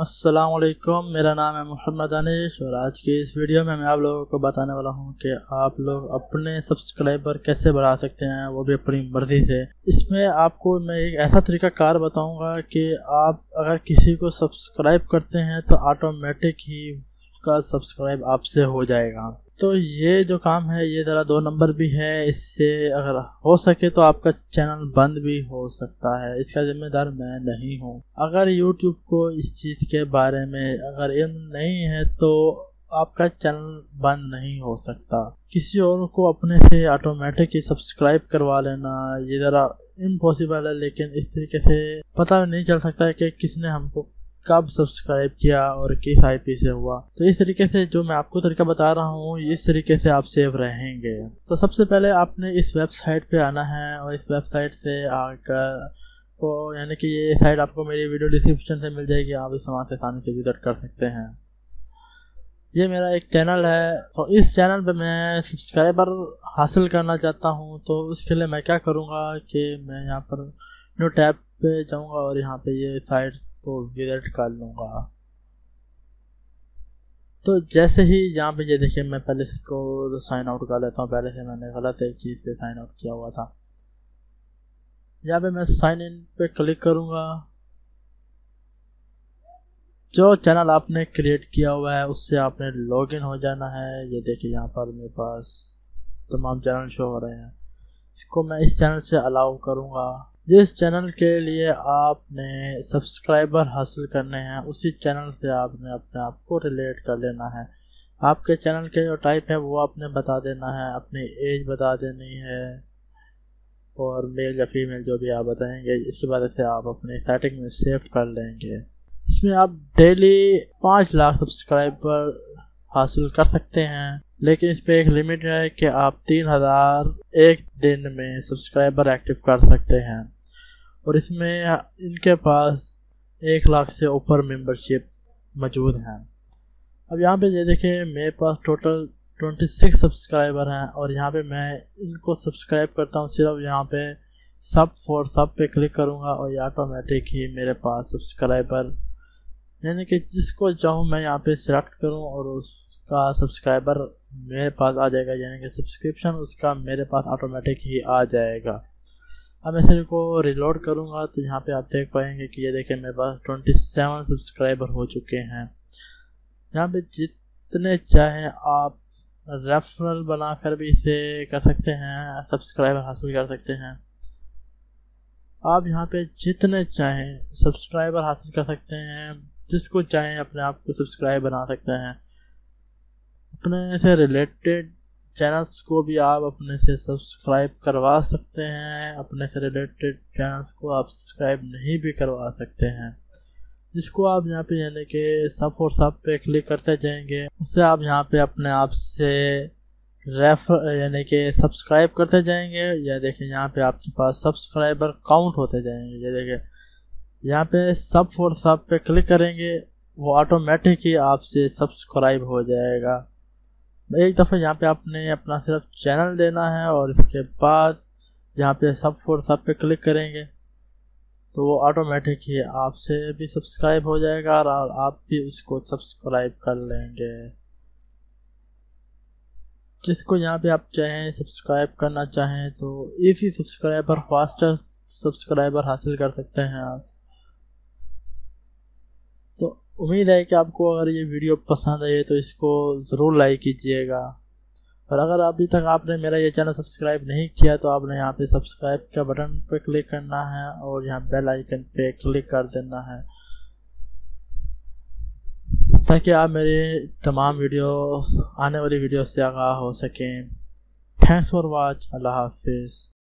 السلام علیکم، میرا نام ہے محمد انیش اور آج کی اس ویڈیو میں میں آپ لوگوں کو بتانے والا ہوں کہ آپ لوگ اپنے سبسکرائبر کیسے بڑھا سکتے ہیں، وہ بھی اپنی مرضی سے۔ اس میں آپ کو میں ایک ایسا طریقہ کار بتاؤں گا کہ آپ اگر کسی کو سبسکرائب کرتے ہیں تو آٹومیٹک ہی اس کا سبسکرائب آپ سے ہو جائے گا۔ تو یہ جو کام ہے، یہ ذرا دو نمبر بھی ہے۔ اس سے اگر ہو سکے تو آپ کا چینل بند بھی ہو سکتا ہے۔ اس کا ذمہ دار میں نہیں ہوں۔ اگر یوٹیوب کو اس چیز کے بارے میں اگر علم نہیں ہے تو آپ کا چینل بند نہیں ہو سکتا۔ کسی اور کو اپنے سے آٹومیٹک ہی سبسکرائب کروا لینا، یہ ذرا امپاسبل ہے، لیکن اس طریقے سے پتہ نہیں چل سکتا ہے کہ کس نے ہم کو کب سبسکرائب کیا اور کس آئی پی سے ہوا۔ تو اس طریقے سے جو میں آپ کو طریقہ بتا رہا ہوں اس طریقے سے آپ سیو رہیں گے۔ تو سب سے پہلے آپ نے اس ویب سائٹ پہ آنا ہے اور اس ویب سائٹ سے آ کر کو یعنی کہ یہ سائٹ آپ کو میری ویڈیو ڈسکرپشن سے مل جائے گی، آپ اس وہاں سے آسانی سے وزٹ کر سکتے ہیں۔ یہ میرا ایک چینل ہے اور اس چینل پہ میں سبسکرائبر حاصل کرنا چاہتا ہوں۔ تو اس کے لیے میں کیا کروں گا کہ میں یہاں پر نیو ٹیب پہ جاؤں گا اور یہاں پہ یہ سائٹ کو وزٹ کر لوں گا۔ تو جیسے ہی یہاں پہ یہ دیکھیں میں پہلے سے کو سائن آؤٹ کر لیتا ہوں۔ پہلے سے میں نے غلط ایک چیز پہ سائن آؤٹ کیا ہوا تھا۔ یہاں پہ میں سائن ان پہ کلک کروں گا۔ جو چینل آپ نے کریٹ کیا ہوا ہے، اس سے آپ نے لاگ ان ہو جانا ہے۔ یہ دیکھیں یہاں پر میرے پاس تمام چینل شو ہو رہے ہیں۔ اس کو میں اس چینل سے الاؤ کروں گا۔ جس چینل کے لیے آپ نے سبسکرائبر حاصل کرنے ہیں، اسی چینل سے آپ نے اپنے آپ کو ریلیٹ کر لینا ہے۔ آپ کے چینل کے جو ٹائپ ہے وہ آپ نے بتا دینا ہے، اپنی ایج بتا دینی ہے اور میل یا فیمیل جو بھی آپ بتائیں گے، اس وجہ سے آپ اپنی سیٹنگ میں سیو کر لیں گے۔ اس میں آپ ڈیلی پانچ لاکھ سبسکرائبر حاصل کر سکتے ہیں، لیکن اس پہ ایک لمٹ ہے کہ آپ تین ہزار ایک دن میں سبسکرائبر ایکٹیو کر سکتے ہیں۔ اور اس میں ان کے پاس ایک لاکھ سے اوپر ممبرشپ موجود ہیں۔ اب یہاں پہ یہ دیکھیں، میرے پاس ٹوٹل ٹوئنٹی سکس سبسکرائبر ہیں اور یہاں پہ میں ان کو سبسکرائب کرتا ہوں، صرف یہاں پہ سب فور سب پہ کلک کروں گا اور یہ آٹومیٹک ہی میرے پاس سبسکرائبر یعنی کہ جس کو چاہوں میں یہاں پہ سلیکٹ کروں اور اس کا سبسکرائبر میرے پاس آ جائے گا یعنی کہ سبسکرپشن اس کا میرے پاس آٹومیٹک ہی آ جائے گا۔ اب میں سر کو ریلوڈ کروں گا تو یہاں پہ آپ دیکھ پائیں گے کہ یہ دیکھیں میرے پاس ٹوئنٹی سیون سبسکرائبر ہو چکے ہیں۔ یہاں پہ جتنے چاہیں آپ ریفرل بنا کر بھی اسے کر سکتے ہیں سبسکرائبر حاصل کر سکتے ہیں۔ آپ یہاں پہ جتنے چاہیں سبسکرائبر حاصل کر سکتے ہیں، جس کو چاہیں اپنے آپ کو سبسکرائب بنا سکتے ہیں۔ اپنے سے ریلیٹڈ چینلس کو بھی آپ اپنے سے سبسکرائب کروا سکتے ہیں، اپنے سے ریلیٹڈ چینلس کو آپ سبسکرائب نہیں بھی کروا سکتے ہیں۔ جس کو آپ یہاں پہ یعنی کہ سب اور سب پہ کلک کرتے جائیں گے اس سے آپ یہاں پہ اپنے آپ سے ریفر یعنی کہ سبسکرائب کرتے جائیں گے۔ یا دیکھیں یہاں پہ آپ کے پاس سبسکرائبر کاؤنٹ ہوتے جائیں گے۔ یہ دیکھیں یہاں پہ سب فور سب پہ کلک کریں گے، وہ آٹومیٹک ہی آپ سے سبسکرائب ہو جائے گا۔ ایک دفعہ یہاں پہ آپ نے اپنا صرف چینل دینا ہے اور اس کے بعد یہاں پہ سب فور سب پہ کلک کریں گے تو وہ آٹومیٹک ہی آپ سے بھی سبسکرائب ہو جائے گا اور آپ بھی اس کو سبسکرائب کر لیں گے۔ جس کو یہاں پہ آپ چاہیں سبسکرائب کرنا چاہیں تو ایزی سبسکرائبر، فاسٹر سبسکرائبر حاصل کر سکتے ہیں آپ۔ امید ہے کہ آپ کو اگر یہ ویڈیو پسند آئے تو اس کو ضرور لائک کیجیے گا۔ اور اگر ابھی تک آپ نے میرا یہ چینل سبسکرائب نہیں کیا تو آپ نے یہاں پہ سبسکرائب کا بٹن پہ کلک کرنا ہے اور یہاں بیل آئیکن پہ کلک کر دینا ہے۔ تاکہ آپ میری تمام ویڈیو آنے والی ویڈیو سے آگاہ ہو سکیں۔ تھینکس فار واچ اللہ حافظ۔